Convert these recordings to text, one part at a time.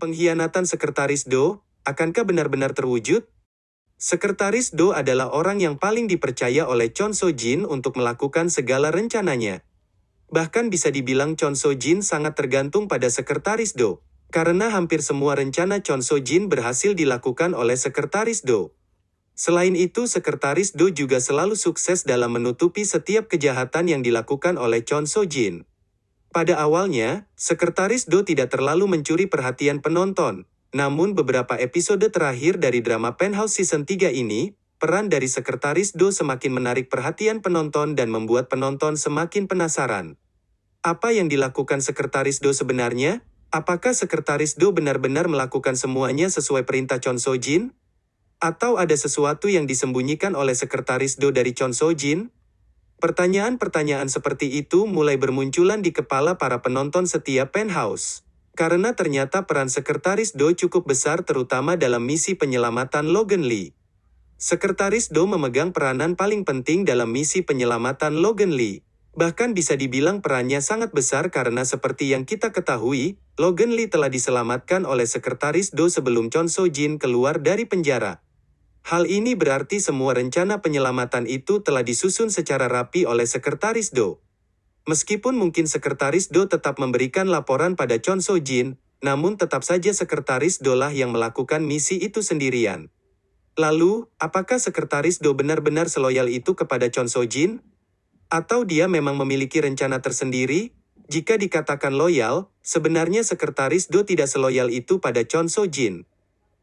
Pengkhianatan Sekretaris Do, akankah benar-benar terwujud? Sekretaris Do adalah orang yang paling dipercaya oleh Chon So Jin untuk melakukan segala rencananya. Bahkan bisa dibilang Chon So Jin sangat tergantung pada Sekretaris Do, karena hampir semua rencana Chon So Jin berhasil dilakukan oleh Sekretaris Do. Selain itu, Sekretaris Do juga selalu sukses dalam menutupi setiap kejahatan yang dilakukan oleh Chon So Jin. Pada awalnya, Sekretaris Do tidak terlalu mencuri perhatian penonton, namun beberapa episode terakhir dari drama Penthouse Season 3 ini, peran dari Sekretaris Do semakin menarik perhatian penonton dan membuat penonton semakin penasaran. Apa yang dilakukan Sekretaris Do sebenarnya? Apakah Sekretaris Do benar-benar melakukan semuanya sesuai perintah Chon So Jin? Atau ada sesuatu yang disembunyikan oleh Sekretaris Do dari Chon So Jin? Pertanyaan-pertanyaan seperti itu mulai bermunculan di kepala para penonton setiap penthouse. Karena ternyata peran Sekretaris Do cukup besar terutama dalam misi penyelamatan Logan Lee. Sekretaris Do memegang peranan paling penting dalam misi penyelamatan Logan Lee. Bahkan bisa dibilang perannya sangat besar karena seperti yang kita ketahui, Logan Lee telah diselamatkan oleh Sekretaris Do sebelum Chon So Jin keluar dari penjara. Hal ini berarti semua rencana penyelamatan itu telah disusun secara rapi oleh Sekretaris Do. Meskipun mungkin Sekretaris Do tetap memberikan laporan pada Chon So Jin, namun tetap saja Sekretaris Do lah yang melakukan misi itu sendirian. Lalu, apakah Sekretaris Do benar-benar seloyal itu kepada Chon So Jin? Atau dia memang memiliki rencana tersendiri? Jika dikatakan loyal, sebenarnya Sekretaris Do tidak seloyal itu pada Chon So Jin.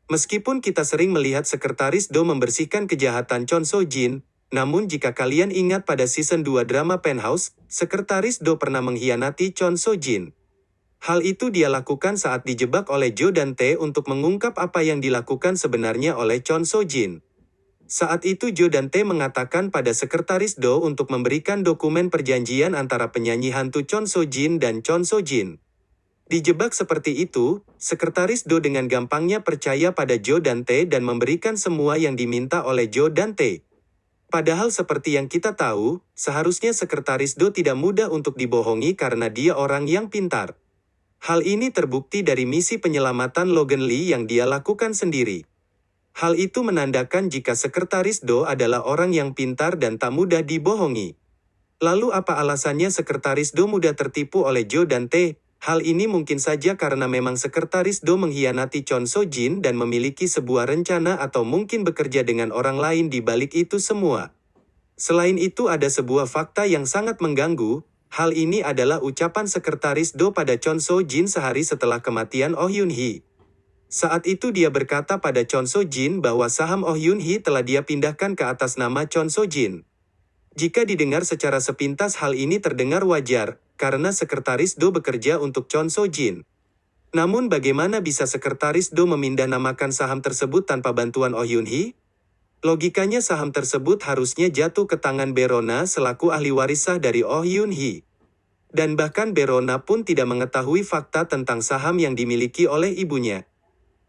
Meskipun kita sering melihat Sekretaris Do membersihkan kejahatan Chon So Jin, namun jika kalian ingat pada season 2 drama Penthouse, Sekretaris Do pernah mengkhianati Chon So Jin. Hal itu dia lakukan saat dijebak oleh Jo dan Tae untuk mengungkap apa yang dilakukan sebenarnya oleh Chon So Jin. Saat itu Jo dan Tae mengatakan pada Sekretaris Do untuk memberikan dokumen perjanjian antara penyanyi hantu Chon So Jin dan Chon So Jin. Dijebak seperti itu, Sekretaris Do dengan gampangnya percaya pada Jo dan Tae dan memberikan semua yang diminta oleh Jo dan Tae. Padahal seperti yang kita tahu, seharusnya Sekretaris Do tidak mudah untuk dibohongi karena dia orang yang pintar. Hal ini terbukti dari misi penyelamatan Logan Lee yang dia lakukan sendiri. Hal itu menandakan jika Sekretaris Do adalah orang yang pintar dan tak mudah dibohongi. Lalu apa alasannya Sekretaris Do mudah tertipu oleh Jo dan Tae? Hal ini mungkin saja karena memang Sekretaris Do mengkhianati Chon So Jin dan memiliki sebuah rencana atau mungkin bekerja dengan orang lain di balik itu semua. Selain itu ada sebuah fakta yang sangat mengganggu, hal ini adalah ucapan Sekretaris Do pada Chon So Jin sehari setelah kematian Oh Yun Hee. Saat itu dia berkata pada Chon So Jin bahwa saham Oh Yun Hee telah dia pindahkan ke atas nama Chon So Jin. Jika didengar secara sepintas hal ini terdengar wajar, karena Sekretaris Do bekerja untuk Chon So Jin. Namun bagaimana bisa Sekretaris Do memindahkan saham tersebut tanpa bantuan Oh Yun Hee? Logikanya saham tersebut harusnya jatuh ke tangan Berona selaku ahli waris sah dari Oh Yun Hee. Dan bahkan Berona pun tidak mengetahui fakta tentang saham yang dimiliki oleh ibunya.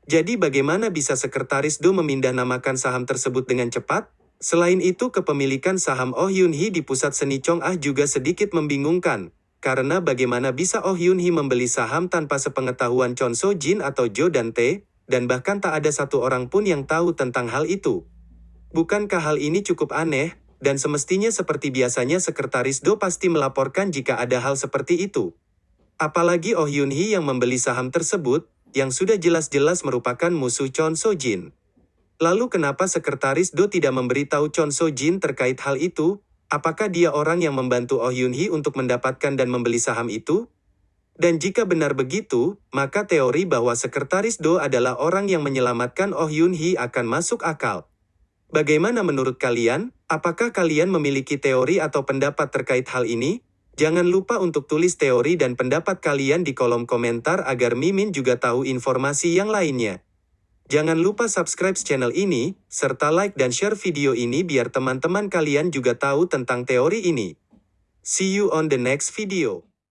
Jadi bagaimana bisa Sekretaris Do memindahkan saham tersebut dengan cepat? Selain itu kepemilikan saham Oh Yun Hee di pusat seni Chong Ah juga sedikit membingungkan, karena bagaimana bisa Oh Yun Hee membeli saham tanpa sepengetahuan Chon So Jin atau Jo dan Tae, dan bahkan tak ada satu orang pun yang tahu tentang hal itu. Bukankah hal ini cukup aneh, dan semestinya seperti biasanya Sekretaris Do pasti melaporkan jika ada hal seperti itu. Apalagi Oh Yun Hee yang membeli saham tersebut, yang sudah jelas-jelas merupakan musuh Chon So Jin. Lalu kenapa Sekretaris Do tidak memberitahu Chon So Jin terkait hal itu, Apakah dia orang yang membantu Oh Yun Hee untuk mendapatkan dan membeli saham itu? Dan jika benar begitu, maka teori bahwa Sekretaris Do adalah orang yang menyelamatkan Oh Yun Hee akan masuk akal. Bagaimana menurut kalian? Apakah kalian memiliki teori atau pendapat terkait hal ini? Jangan lupa untuk tulis teori dan pendapat kalian di kolom komentar agar Mimin juga tahu informasi yang lainnya. Jangan lupa subscribe channel ini, serta like dan share video ini biar teman-teman kalian juga tahu tentang teori ini. See you on the next video.